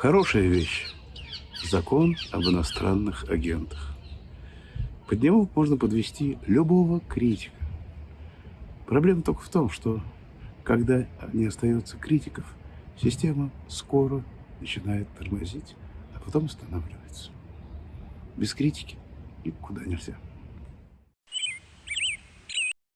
Хорошая вещь. Закон об иностранных агентах. Под него можно подвести любого критика. Проблема только в том, что когда не остается критиков, система скоро начинает тормозить, а потом останавливается. Без критики никуда нельзя.